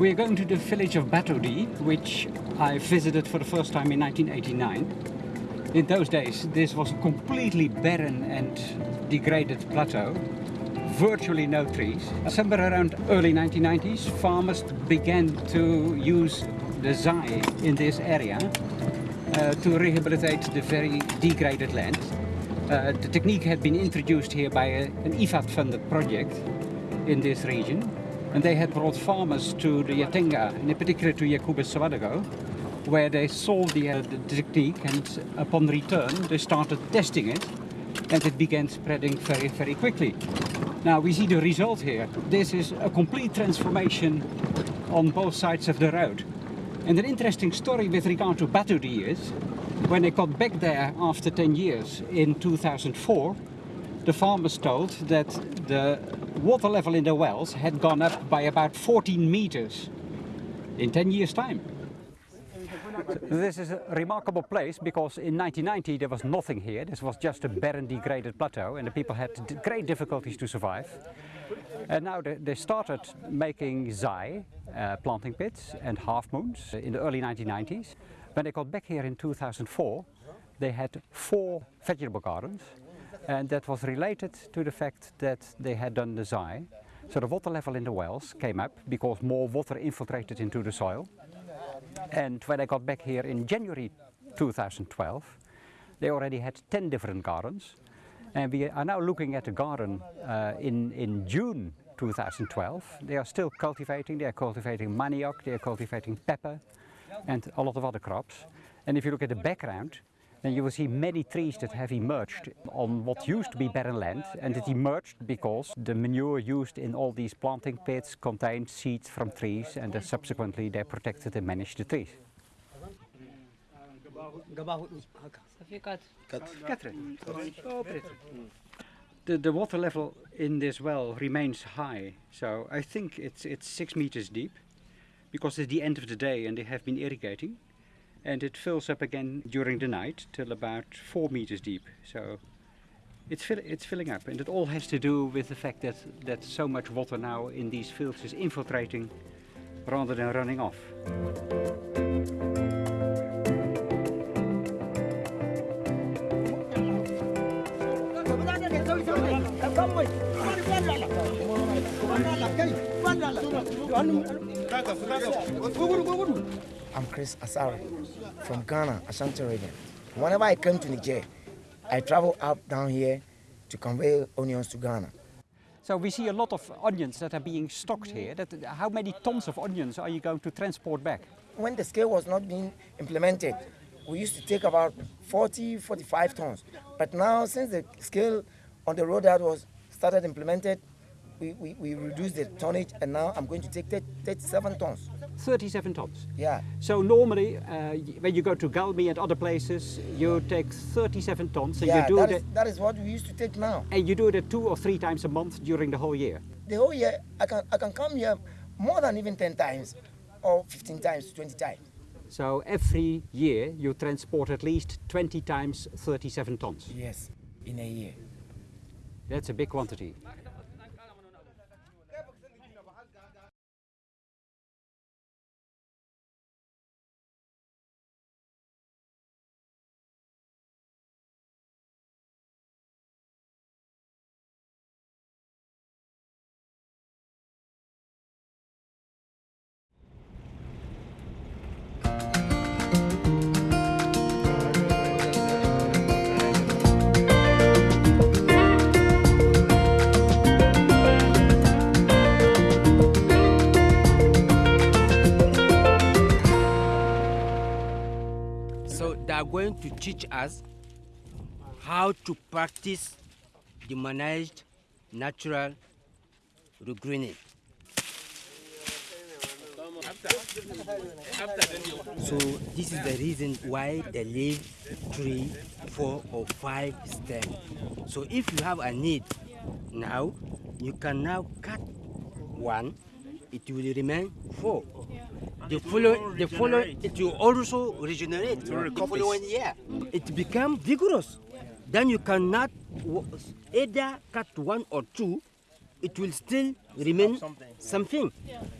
We're going to the village of Batodi, which I visited for the first time in 1989. In those days, this was a completely barren and degraded plateau, virtually no trees. Somewhere around early 1990s, farmers began to use the zai in this area uh, to rehabilitate the very degraded land. Uh, the technique had been introduced here by a, an IFAD-funded project in this region, and they had brought farmers to the Yatenga, and in particular to Jacobus Sawadogo, where they saw the, uh, the technique, and upon return they started testing it, and it began spreading very, very quickly. Now we see the result here. This is a complete transformation on both sides of the road. And an interesting story with regard to Batodi is, when they got back there after 10 years in 2004, the farmers told that the water level in the wells had gone up by about 14 meters in 10 years time. This is a remarkable place because in 1990 there was nothing here. This was just a barren degraded plateau and the people had great difficulties to survive. And now they, started making zai, uh, planting pits and half moons in the early 1990s. When they got back here in 2004, they had four vegetable gardens and that was related to the fact that they had done the zai. So the water level in the wells came up because more water infiltrated into the soil. And when I got back here in January 2012, they already had 10 different gardens. And we are now looking at a garden uh, in, in June 2012. They are still cultivating, they are cultivating manioc, they are cultivating pepper and a lot of other crops. And if you look at the background, then you will see many trees that have emerged on what used to be barren land. And it emerged because the manure used in all these planting pits contained seeds from trees and then subsequently they protected and managed the trees. The, the water level in this well remains high, so I think it's, it's six meters deep because it's the end of the day and they have been irrigating and it fills up again during the night till about four meters deep. So it's, fill, it's filling up and it all has to do with the fact that, that so much water now in these fields is infiltrating rather than running off. I'm Chris Asari from Ghana, Ashanti region. Whenever I come to Niger, I travel up down here to convey onions to Ghana. So we see a lot of onions that are being stocked here. That, how many tons of onions are you going to transport back? When the scale was not being implemented, we used to take about 40, 45 tons. But now, since the scale on the road that was started implemented, we, we, we reduced the tonnage and now I'm going to take 37 tons. 37 tons? Yeah. So normally, uh, when you go to Galmi and other places, you take 37 tons. And yeah, you do that, is, that is what we used to take now. And you do it two or three times a month during the whole year? The whole year, I can, I can come here more than even 10 times or 15 times, 20 times. So every year you transport at least 20 times 37 tons? Yes, in a year. That's a big quantity. Teach us how to practice the managed natural regreening. So this is the reason why they leave three, four or five stems. So if you have a need now, you can now cut one, it will remain four the follow, the follow, it will also regenerate the following year. It become vigorous. Then you cannot either cut one or two it will still remain something.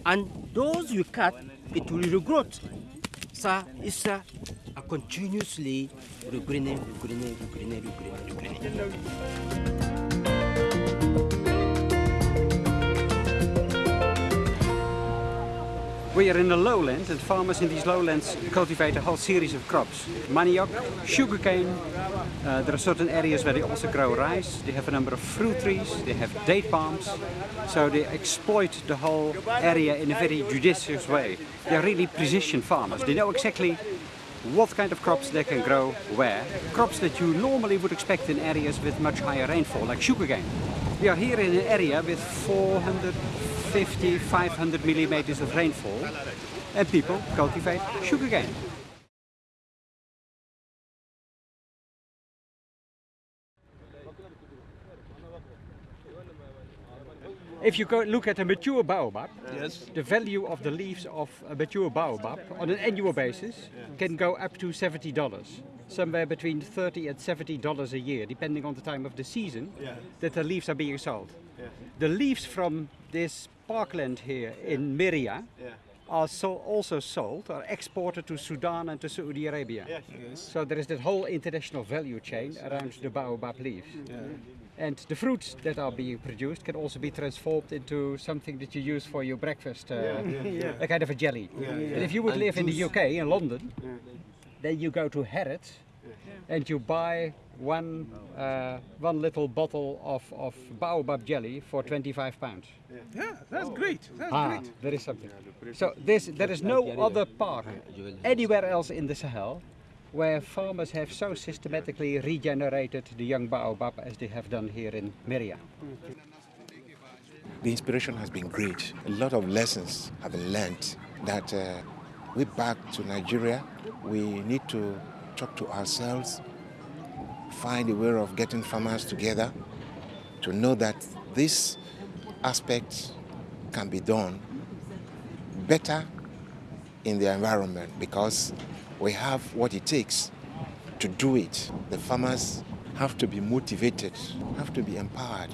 And those you cut, it will regrow. So it's a, a continuously regreening, regreening, regreening, regreening, regreening. We are in the lowlands and farmers in these lowlands cultivate a whole series of crops. Manioc, sugarcane, uh, there are certain areas where they also grow rice, they have a number of fruit trees, they have date palms, so they exploit the whole area in a very judicious way. They are really precision farmers, they know exactly what kind of crops they can grow where. Crops that you normally would expect in areas with much higher rainfall, like sugarcane. We are here in an area with 450, 500 millimeters of rainfall and people cultivate sugarcane. If you go look at a mature baobab, Yes. the value of the leaves of a mature baobab on an annual basis can go up to $70. Somewhere between 30 and $70 a year, depending on the time of the season Yeah. that the leaves are being sold. Yeah. The leaves from this parkland here in Mirriah Yeah. are so also sold or exported to Sudan and to Saudi Arabia. Yes. So there is that whole international value chain around the baobab leaves. And the fruits that are being produced can also be transformed into something that you use for your breakfast, uh, a kind of a jelly. And if you would live in the UK, in London, then you go to Harrods and you buy one, uh, one little bottle of, of baobab jelly for 25 pounds. Yeah, that's great. That's Ah, great. there is something. So this, there is no other park anywhere else in the Sahel where farmers have so systematically regenerated the young baobab as they have done here in Mirriah. The inspiration has been great. A lot of lessons have been learned that uh, we back to Nigeria, we need to talk to ourselves, find a way of getting farmers together to know that this aspect can be done better in the environment because we have what it takes to do it. The farmers have to be motivated, have to be empowered,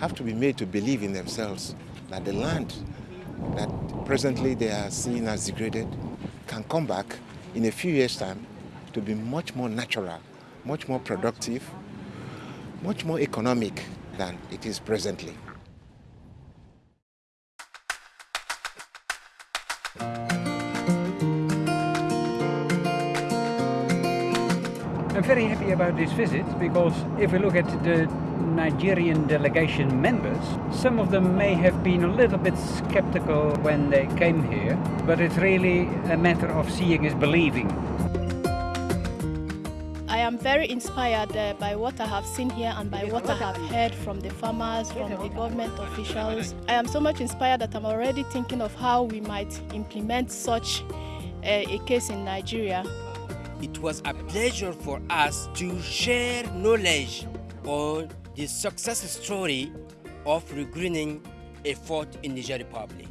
have to be made to believe in themselves that the land that presently they are seeing as degraded can come back in a few years' time to be much more natural, much more productive, much more economic than it is presently. I'm very happy about this visit because if we look at the Nigerian delegation members, some of them may have been a little bit skeptical when they came here, but it's really a matter of seeing is believing. I am very inspired uh, by what I have seen here and by what I have heard from the farmers, from the government officials. I am so much inspired that I'm already thinking of how we might implement such uh, a case in Nigeria. It was a pleasure for us to share knowledge on the success story of regreening effort in Niger Republic.